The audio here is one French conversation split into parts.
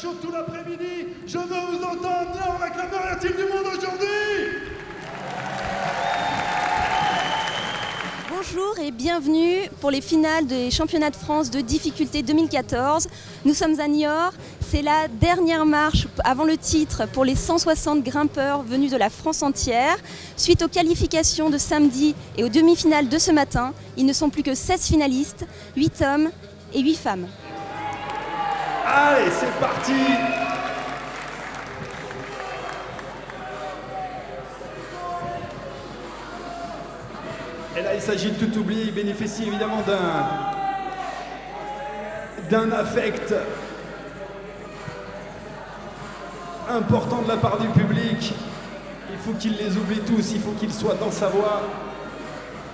chaud tout l'après-midi. Je veux vous entendre. Là, on acclame le du monde aujourd'hui. Bonjour et bienvenue pour les finales des championnats de France de difficulté 2014. Nous sommes à Niort. C'est la dernière marche avant le titre pour les 160 grimpeurs venus de la France entière. Suite aux qualifications de samedi et aux demi-finales de ce matin, ils ne sont plus que 16 finalistes, 8 hommes et 8 femmes. Allez, c'est parti Et là, il s'agit de tout oublier. Il bénéficie évidemment d'un d'un affect important de la part du public. Il faut qu'il les oublie tous, il faut qu'il soit dans sa voie.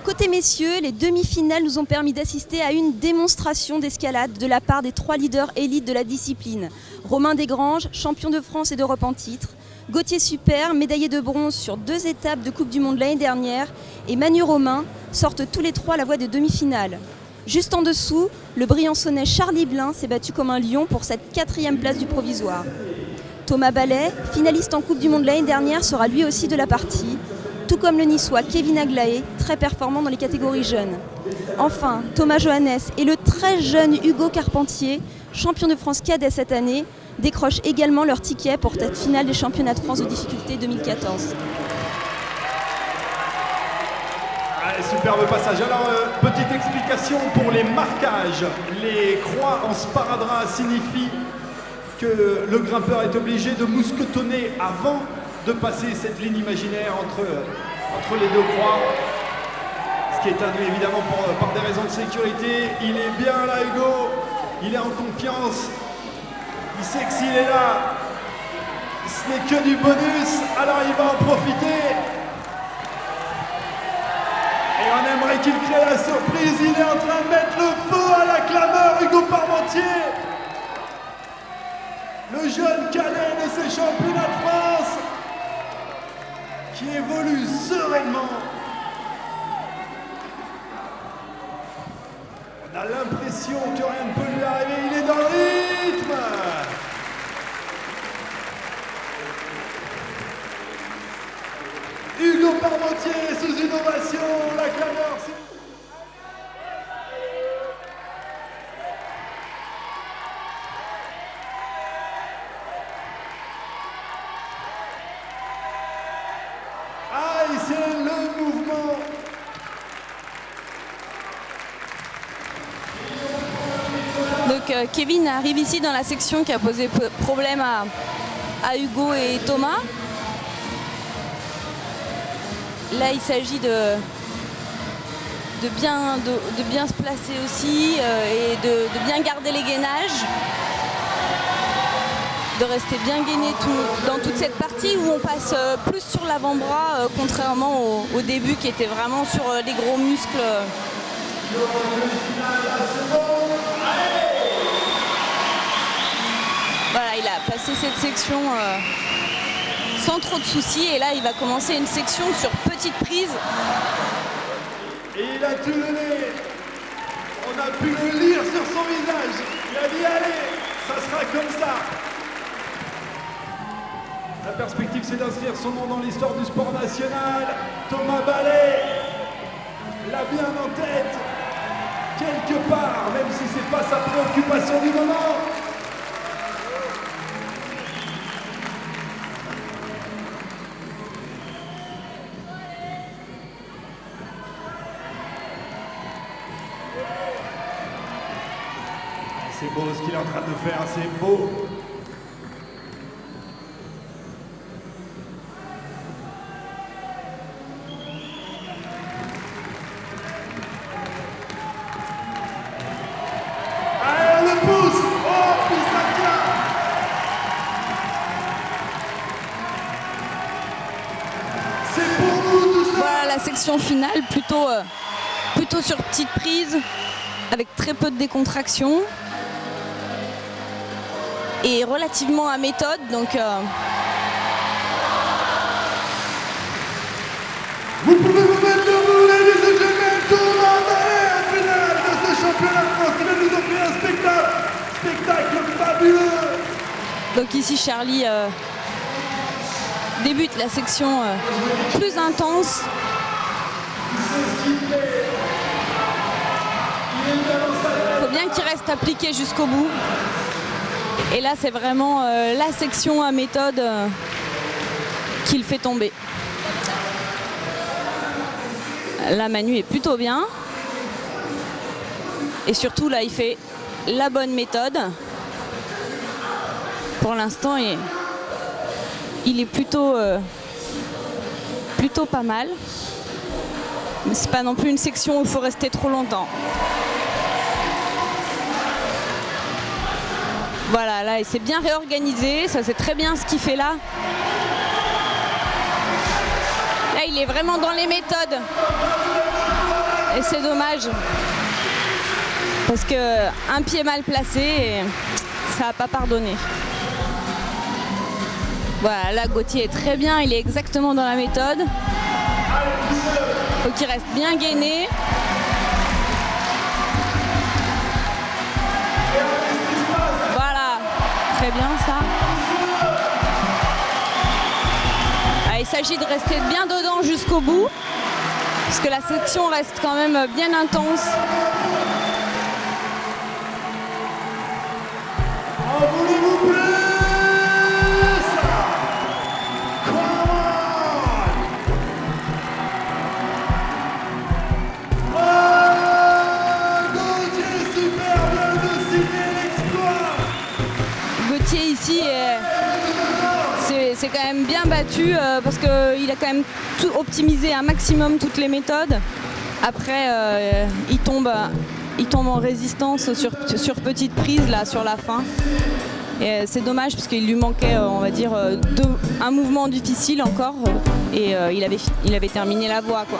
Côté messieurs, les demi-finales nous ont permis d'assister à une démonstration d'escalade de la part des trois leaders élites de la discipline. Romain Desgranges, champion de France et d'Europe en titre, Gauthier Super, médaillé de bronze sur deux étapes de Coupe du Monde l'année dernière, et Manu Romain sortent tous les trois la voie des demi-finales. Juste en dessous, le Briançonnais Charlie Blin s'est battu comme un lion pour cette quatrième place du provisoire. Thomas Ballet, finaliste en Coupe du Monde l'année dernière, sera lui aussi de la partie, tout comme le niçois Kevin Aglaé, très performant dans les catégories jeunes. Enfin, Thomas Johannes et le très jeune Hugo Carpentier, champion de France cadet cette année, décrochent également leur ticket pour cette finale des championnats de France de difficulté 2014. Allez, superbe passage. Alors, euh, petite explication pour les marquages. Les croix en sparadrap signifient que le grimpeur est obligé de mousquetonner avant de passer cette ligne imaginaire entre, entre les deux croix. Qui est induit évidemment par des raisons de sécurité. Il est bien là, Hugo. Il est en confiance. Il sait que s'il est là, ce n'est que du bonus, alors il va en profiter. Et on aimerait qu'il crée la surprise, il est en train de mettre le feu à la clameur, Hugo Parmentier. Le jeune cadet de ces championnats de France qui évolue sereinement. On a l'impression que rien ne peut lui arriver, il est dans le rythme Hugo Parmentier sous une ovation, la clameur. Kevin arrive ici dans la section qui a posé problème à, Hugo et Thomas. Là, il s'agit de, bien, se placer aussi euh, et de, bien garder les gainages. De rester bien gainé dans toute cette partie où on passe euh, plus sur l'avant-bras, euh, contrairement au, au, début qui était vraiment sur les gros muscles. Passé cette section sans trop de soucis. Et là, il va commencer une section sur petite prise. Et il a tout donné. On a pu le lire sur son visage. Il a dit allez, ça sera comme ça. La perspective, c'est d'inscrire son nom dans l'histoire du sport national. Thomas Ballet l'a bien en tête, quelque part, même si c'est pas sa préoccupation du moment. Qu'il est en train de faire, c'est beau. Oh, la section finale, plutôt, euh, plutôt sur petite prise, avec très peu de décontraction et relativement à méthode. Donc, euh... Vous pouvez vous mettre debout, ladies and gentlemen, tout le monde est finale de ce championnat de France qui va nous offrir un spectacle Donc ici Charlie euh, débute la section euh, plus intense. Il faut bien qu'il reste appliqué jusqu'au bout. Et là c'est vraiment euh, la section à méthode qu'il fait tomber. La Manu est plutôt bien. Et surtout là il fait la bonne méthode. Pour l'instant il, est plutôt, euh, plutôt pas mal. Mais c'est pas non plus une section où il faut rester trop longtemps. Voilà, là il s'est bien réorganisé, ça c'est très bien ce qu'il fait là. Là il est vraiment dans les méthodes. Et c'est dommage parce que un pied mal placé, ça n'a pas pardonné. Voilà, là Gauthier est très bien, il est exactement dans la méthode. Faut qu'il reste bien gainé. Bien ça. Ah, il s'agit de rester bien dedans jusqu'au bout, puisque la section reste quand même bien intense. Euh, parce qu'il a quand même optimisé un maximum toutes les méthodes. Après, euh, il, tombe, il tombe en résistance sur, sur petite prise là sur la fin. Et euh, c'est dommage parce qu'il lui manquait, on va dire, un mouvement difficile encore et il, avait, il avait terminé la voie. Quoi.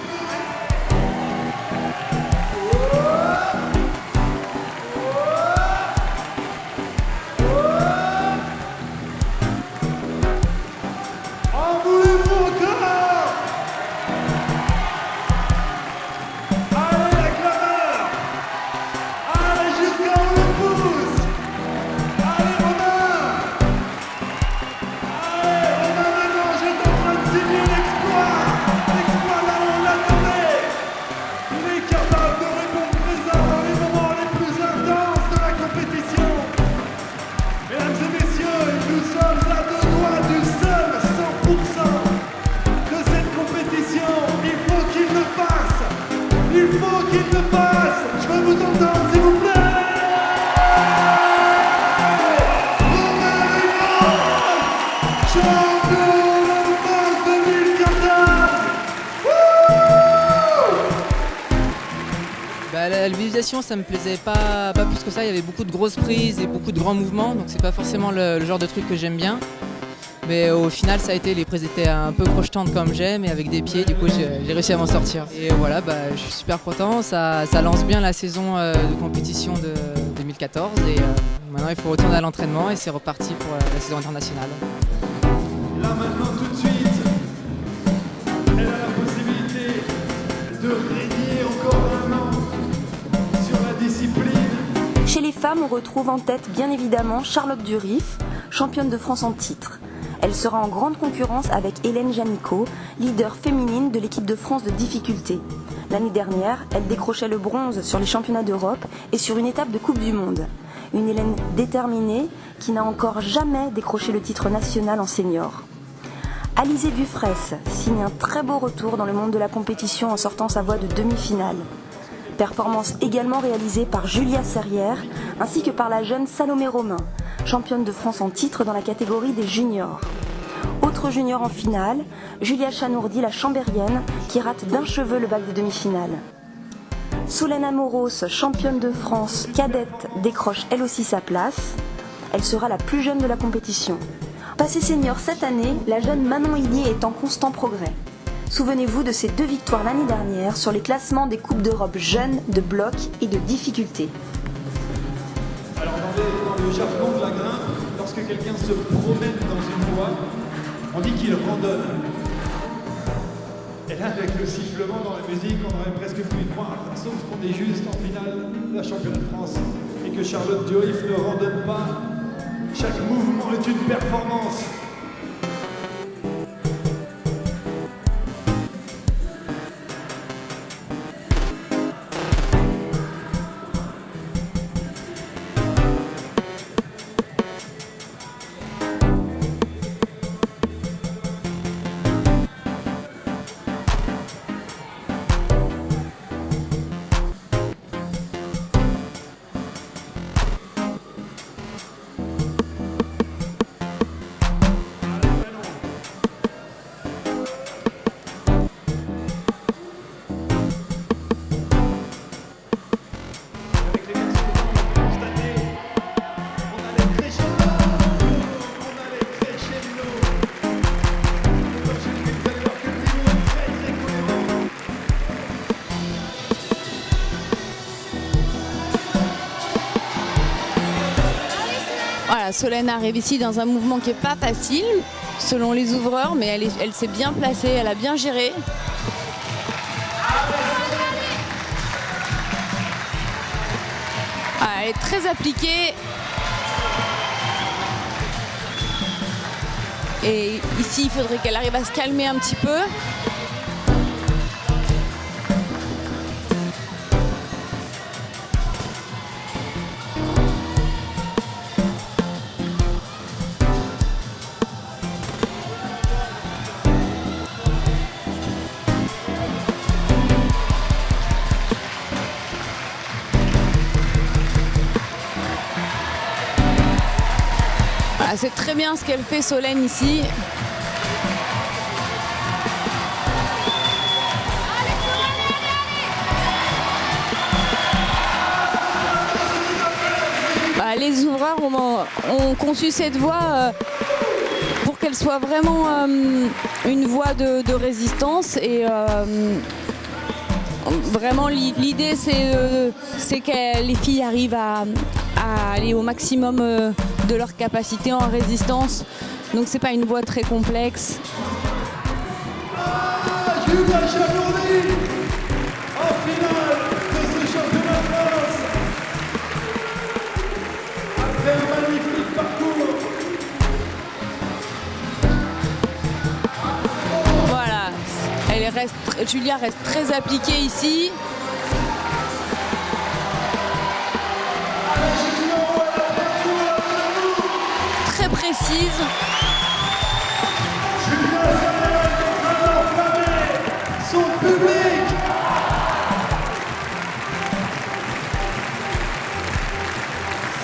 Ça me plaisait pas, pas plus que ça. Il y avait beaucoup de grosses prises et beaucoup de grands mouvements, donc c'est pas forcément le, genre de truc que j'aime bien. Mais au final, ça a été, les prises étaient un peu crochetantes comme j'aime et avec des pieds, du coup j'ai réussi à m'en sortir. Et voilà, bah, je suis super content, ça, lance bien la saison euh, de compétition de 2014 et euh, maintenant il faut retourner à l'entraînement et c'est reparti pour euh, la saison internationale. Là maintenant tout de suite, femmes, on retrouve en tête bien évidemment Charlotte Durif, championne de France en titre. Elle sera en grande concurrence avec Hélène Janico, leader féminine de l'équipe de France de difficulté. L'année dernière, elle décrochait le bronze sur les championnats d'Europe et sur une étape de Coupe du Monde. Une Hélène déterminée qui n'a encore jamais décroché le titre national en senior. Alizé Dufresne signe un très beau retour dans le monde de la compétition en sortant sa voie de demi-finale. Performance également réalisée par Julia Serrière ainsi que par la jeune Salomé Romain, championne de France en titre dans la catégorie des juniors. Autre junior en finale, Julia Chanourdi, la chambérienne, qui rate d'un cheveu le bac de demi-finale. Solène Amoros, championne de France cadette, décroche elle aussi sa place. Elle sera la plus jeune de la compétition. Passée senior cette année, la jeune Manon Illier est en constant progrès. Souvenez-vous de ces deux victoires l'année dernière sur les classements des Coupes d'Europe jeunes, de bloc et de difficulté. Alors dans, le jargon de la grimpe, lorsque quelqu'un se promène dans une voie, on dit qu'il randonne. Et là, avec le sifflement dans la musique, on aurait presque pu y croire, sauf qu'on est juste en finale la championne de France et que Charlotte Durif ne randonne pas, Chaque mouvement est une performance. Solène arrive ici dans un mouvement qui n'est pas facile, selon les ouvreurs, mais elle, est- elle s'est bien placée, elle a bien géré. Ah, elle est très appliquée. Et ici, il faudrait qu'elle arrive à se calmer un petit peu. Voilà, c'est très bien ce qu'elle fait Solène ici. Bah, les ouvreurs ont, conçu cette voie euh, pour qu'elle soit vraiment euh, une voie de, résistance et euh, Vraiment, l'i- l'idée, c'est que les filles arrivent à, à aller au maximum euh, de leur capacité en résistance. Donc, c'est pas une voie très complexe. Julia Chamourdi en finale de ce championnat Voilà. Elle reste, Julia reste très appliquée ici. Précise. son public.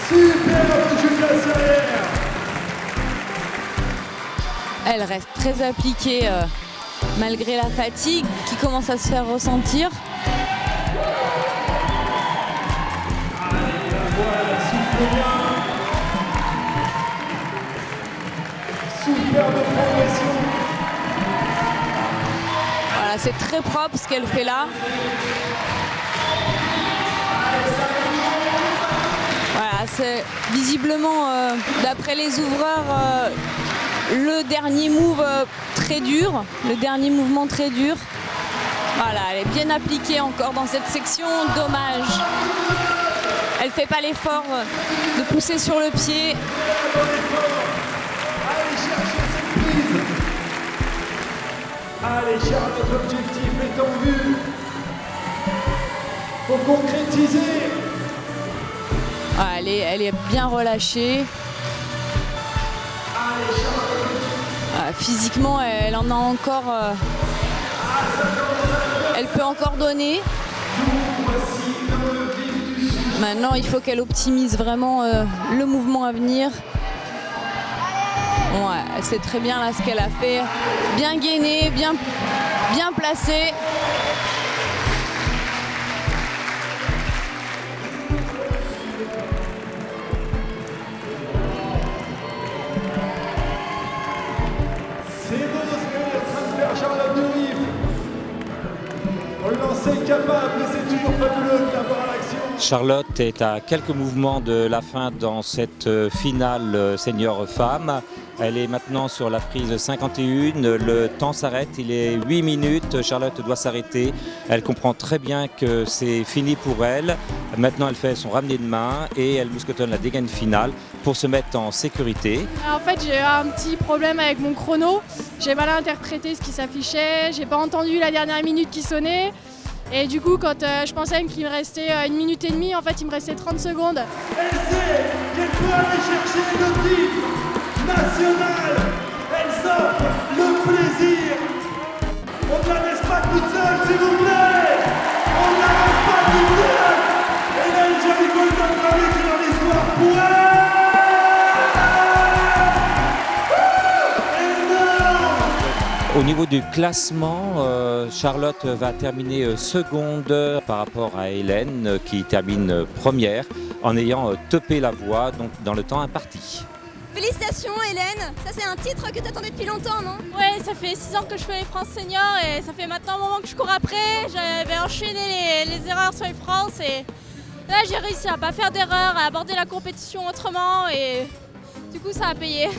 Superbe Julia Serrière. Elle reste très appliquée euh, malgré la fatigue qui commence à se faire ressentir. Voilà, c'est très propre ce qu'elle fait là. Voilà, c'est visiblement, euh, d'après les ouvreurs, euh, le dernier move euh, très dur, le dernier mouvement très dur. Voilà, elle est bien appliquée encore dans cette section, dommage. Elle fait pas l'effort de pousser sur le pied. Allez Charlotte, l'objectif est en vue. Faut concrétiser. Ah, elle, est, elle est bien relâchée. Ah, physiquement, elle en a encore. euh, elle peut encore donner. Maintenant, il faut qu'elle optimise vraiment euh, le mouvement à venir. Ouais, c'est très bien là ce qu'elle a fait. Bien gainé, bien, bien placé. C'est beau ce que est en train de faire Charlotte Durif. On le lancer capable, mais c'est toujours fabuleux de la à l'action. Charlotte est à quelques mouvements de la fin dans cette euh, finale euh, senior femme. Elle est maintenant sur la prise 51. Le temps s'arrête, il est 8 minutes. Charlotte doit s'arrêter. Elle comprend très bien que c'est fini pour elle. Maintenant, elle fait son ramené de main et elle mousquetonne la dégaine finale pour se mettre en sécurité. En fait, j'ai eu un petit problème avec mon chrono. J'ai mal interprété ce qui s'affichait. J'ai pas entendu la dernière minute qui sonnait. Et du coup, quand euh, je pensais qu'il me restait euh, une minute et demie, en fait, il me restait 30 secondes. Qu'elle peut aller chercher le titre national. Elle s'offre le plaisir. On ne la laisse pas toute seule, s'il vous plaît. On ne la laisse pas toute seule. Golden Travel qui est dans l'histoire pour elle. Au niveau du classement, euh, Charlotte va terminer euh, seconde par rapport à Hélène euh, qui termine première en ayant topé la voie donc dans le temps imparti. Félicitations Hélène, ça c'est un titre que tu attendais depuis longtemps, non? Ouais, ça fait 6 ans que je fais les France Senior et ça fait maintenant un moment que je cours après. J'avais enchaîné les, erreurs sur les France et là j'ai réussi à pas faire d'erreur, à aborder la compétition autrement et du coup ça a payé.